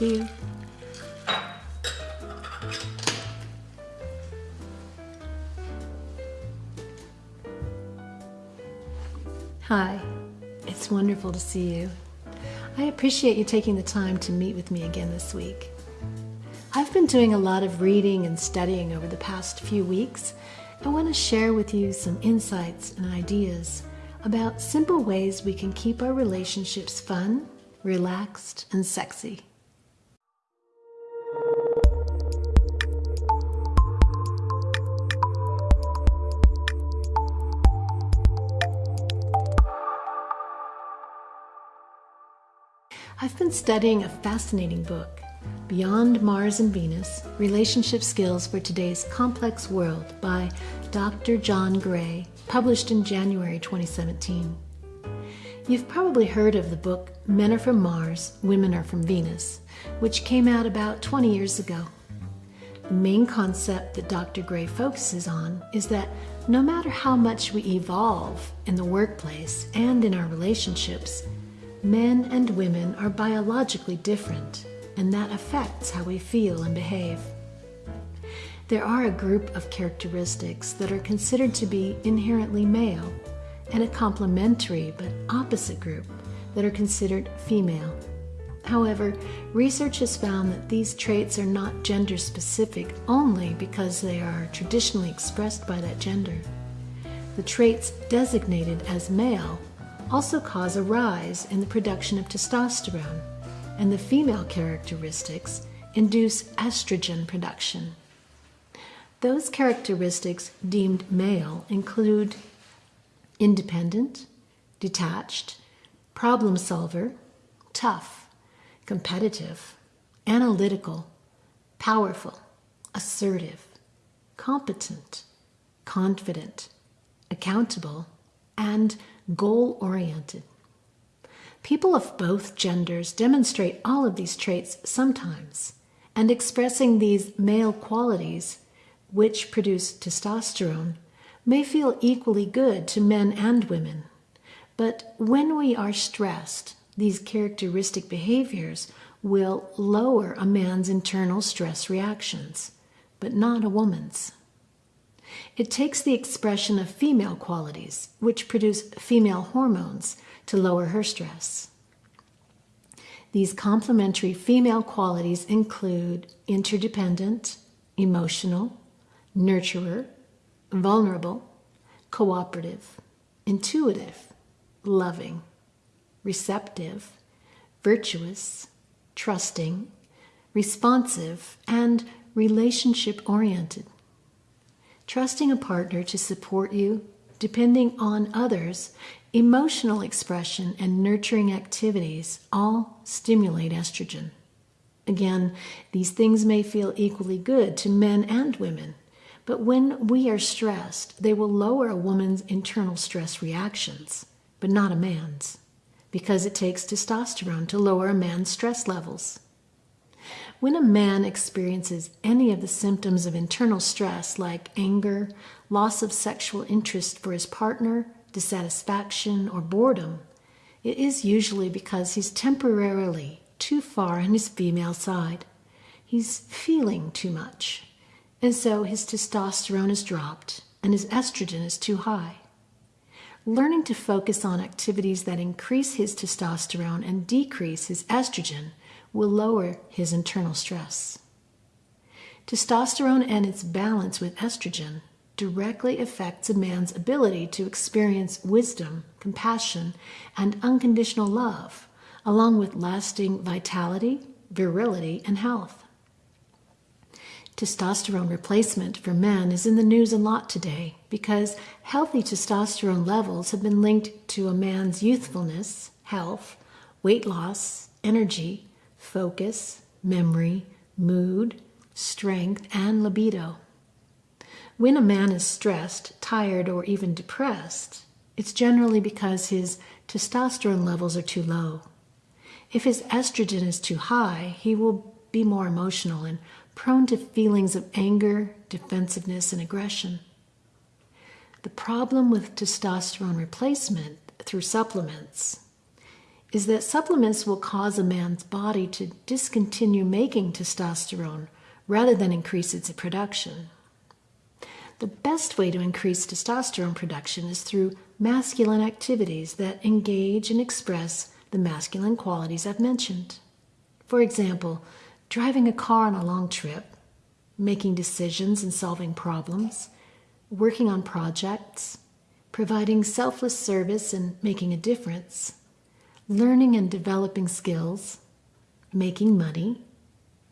You. Hi, it's wonderful to see you. I appreciate you taking the time to meet with me again this week. I've been doing a lot of reading and studying over the past few weeks. I want to share with you some insights and ideas about simple ways we can keep our relationships fun, relaxed, and sexy. I've been studying a fascinating book, Beyond Mars and Venus Relationship Skills for Today's Complex World by Dr. John Gray, published in January 2017. You've probably heard of the book Men Are From Mars, Women Are From Venus, which came out about 20 years ago. The main concept that Dr. Gray focuses on is that no matter how much we evolve in the workplace and in our relationships, Men and women are biologically different, and that affects how we feel and behave. There are a group of characteristics that are considered to be inherently male, and a complementary but opposite group that are considered female. However, research has found that these traits are not gender specific only because they are traditionally expressed by that gender. The traits designated as male also cause a rise in the production of testosterone, and the female characteristics induce estrogen production. Those characteristics deemed male include independent, detached, problem solver, tough, competitive, analytical, powerful, assertive, competent, confident, accountable, and goal oriented. People of both genders demonstrate all of these traits sometimes, and expressing these male qualities, which produce testosterone, may feel equally good to men and women. But when we are stressed, these characteristic behaviors will lower a man's internal stress reactions, but not a woman's. It takes the expression of female qualities, which produce female hormones, to lower her stress. These complementary female qualities include interdependent, emotional, nurturer, vulnerable, cooperative, intuitive, loving, receptive, virtuous, trusting, responsive, and relationship oriented trusting a partner to support you, depending on others, emotional expression, and nurturing activities all stimulate estrogen. Again, these things may feel equally good to men and women, but when we are stressed, they will lower a woman's internal stress reactions, but not a man's, because it takes testosterone to lower a man's stress levels. When a man experiences any of the symptoms of internal stress, like anger, loss of sexual interest for his partner, dissatisfaction, or boredom, it is usually because he's temporarily too far on his female side. He's feeling too much, and so his testosterone is dropped and his estrogen is too high. Learning to focus on activities that increase his testosterone and decrease his estrogen will lower his internal stress. Testosterone and its balance with estrogen directly affects a man's ability to experience wisdom, compassion, and unconditional love, along with lasting vitality, virility, and health. Testosterone replacement for men is in the news a lot today because healthy testosterone levels have been linked to a man's youthfulness, health, weight loss, energy, focus, memory, mood, strength, and libido. When a man is stressed, tired, or even depressed, it's generally because his testosterone levels are too low. If his estrogen is too high, he will be more emotional and prone to feelings of anger, defensiveness, and aggression. The problem with testosterone replacement through supplements is that supplements will cause a man's body to discontinue making testosterone rather than increase its production. The best way to increase testosterone production is through masculine activities that engage and express the masculine qualities I've mentioned. For example, driving a car on a long trip, making decisions and solving problems, working on projects, providing selfless service and making a difference, learning and developing skills, making money,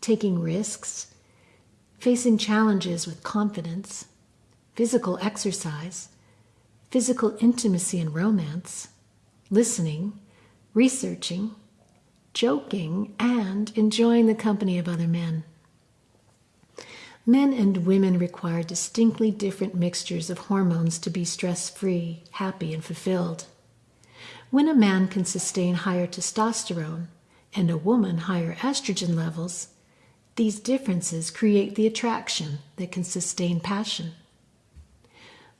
taking risks, facing challenges with confidence, physical exercise, physical intimacy and romance, listening, researching, joking, and enjoying the company of other men. Men and women require distinctly different mixtures of hormones to be stress free, happy, and fulfilled. When a man can sustain higher testosterone and a woman higher estrogen levels, these differences create the attraction that can sustain passion.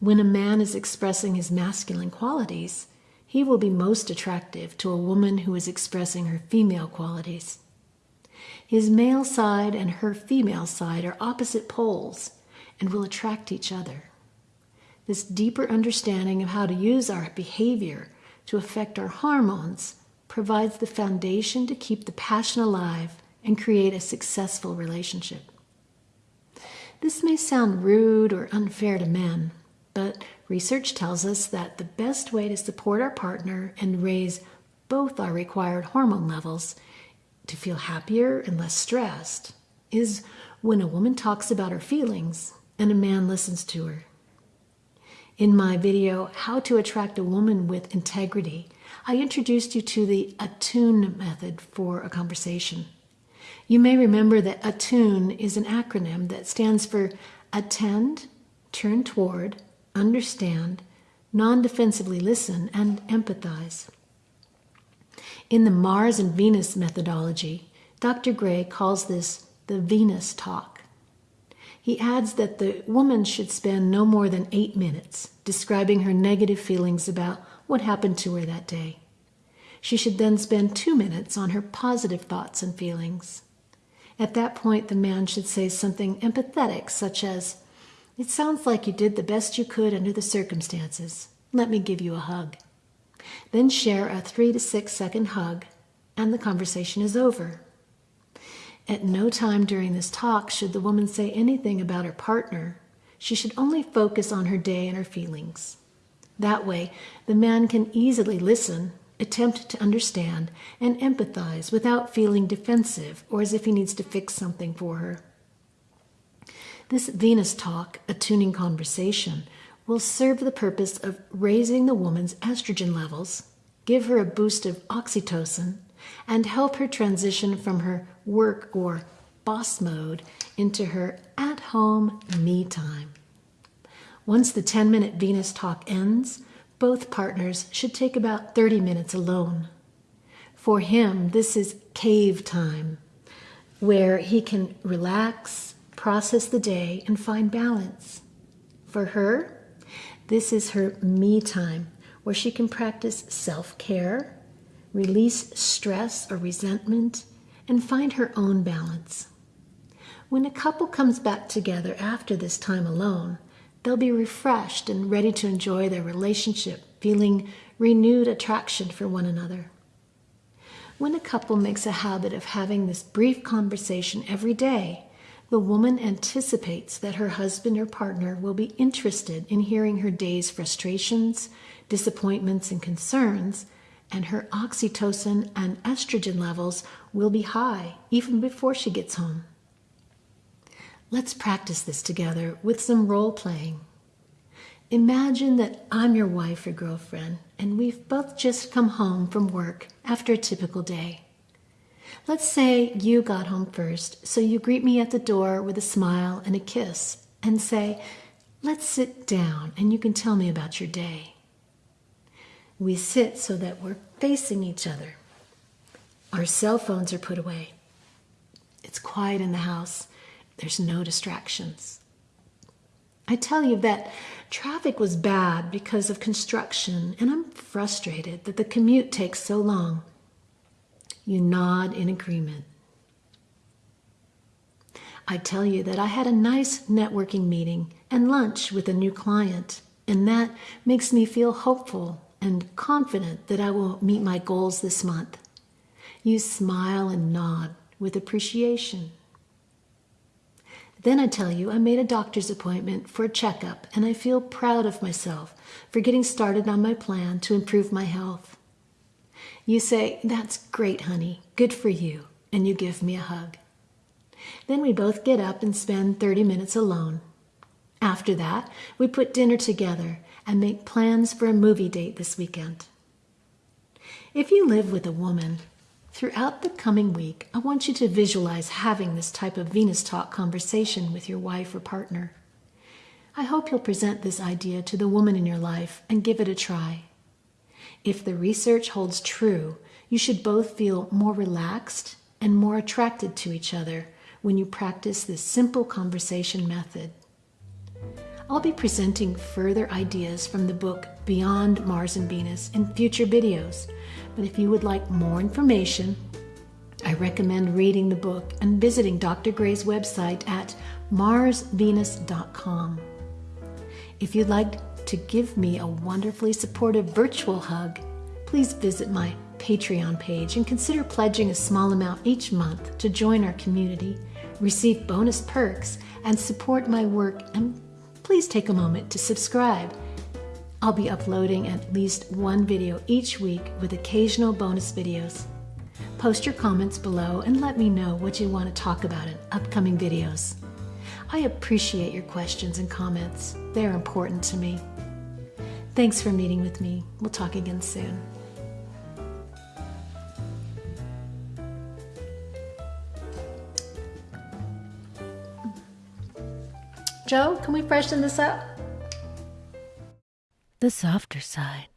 When a man is expressing his masculine qualities, he will be most attractive to a woman who is expressing her female qualities. His male side and her female side are opposite poles and will attract each other. This deeper understanding of how to use our behavior to affect our hormones provides the foundation to keep the passion alive and create a successful relationship. This may sound rude or unfair to men, but research tells us that the best way to support our partner and raise both our required hormone levels to feel happier and less stressed is when a woman talks about her feelings and a man listens to her. In my video, How to Attract a Woman with Integrity, I introduced you to the ATTUNE method for a conversation. You may remember that ATTUNE is an acronym that stands for Attend, Turn Toward, Understand, Non Defensively Listen, and Empathize. In the Mars and Venus methodology, Dr. Gray calls this the Venus talk. He adds that the woman should spend no more than eight minutes describing her negative feelings about what happened to her that day. She should then spend two minutes on her positive thoughts and feelings. At that point, the man should say something empathetic, such as, It sounds like you did the best you could under the circumstances. Let me give you a hug. Then share a three to six second hug, and the conversation is over. At no time during this talk should the woman say anything about her partner. She should only focus on her day and her feelings. That way, the man can easily listen, attempt to understand, and empathize without feeling defensive or as if he needs to fix something for her. This Venus talk, attuning conversation, will serve the purpose of raising the woman's estrogen levels, give her a boost of oxytocin, and help her transition from her work or boss mode into her at home me time. Once the 10 minute Venus talk ends, both partners should take about 30 minutes alone. For him, this is cave time, where he can relax, process the day, and find balance. For her, this is her me time, where she can practice self care, release stress or resentment, and find her own balance. When a couple comes back together after this time alone, they'll be refreshed and ready to enjoy their relationship, feeling renewed attraction for one another. When a couple makes a habit of having this brief conversation every day, the woman anticipates that her husband or partner will be interested in hearing her day's frustrations, disappointments, and concerns and her oxytocin and estrogen levels will be high even before she gets home. Let's practice this together with some role playing. Imagine that I'm your wife or girlfriend, and we've both just come home from work after a typical day. Let's say you got home first, so you greet me at the door with a smile and a kiss and say, Let's sit down and you can tell me about your day. We sit so that we're facing each other. Our cell phones are put away. It's quiet in the house. There's no distractions. I tell you that traffic was bad because of construction, and I'm frustrated that the commute takes so long. You nod in agreement. I tell you that I had a nice networking meeting and lunch with a new client, and that makes me feel hopeful and confident that I will meet my goals this month. You smile and nod with appreciation. Then I tell you I made a doctor's appointment for a checkup, and I feel proud of myself for getting started on my plan to improve my health. You say, That's great, honey. Good for you. And you give me a hug. Then we both get up and spend 30 minutes alone. After that, we put dinner together and make plans for a movie date this weekend. If you live with a woman, throughout the coming week, I want you to visualize having this type of Venus Talk conversation with your wife or partner. I hope you'll present this idea to the woman in your life and give it a try. If the research holds true, you should both feel more relaxed and more attracted to each other when you practice this simple conversation method. I'll be presenting further ideas from the book Beyond Mars and Venus in future videos, but if you would like more information, I recommend reading the book and visiting Dr. Gray's website at marsvenus.com. If you'd like to give me a wonderfully supportive virtual hug, please visit my Patreon page and consider pledging a small amount each month to join our community receive bonus perks, and support my work, and please take a moment to subscribe. I'll be uploading at least one video each week with occasional bonus videos. Post your comments below and let me know what you want to talk about in upcoming videos. I appreciate your questions and comments. They're important to me. Thanks for meeting with me. We'll talk again soon. Joe, can we freshen this up? The softer side.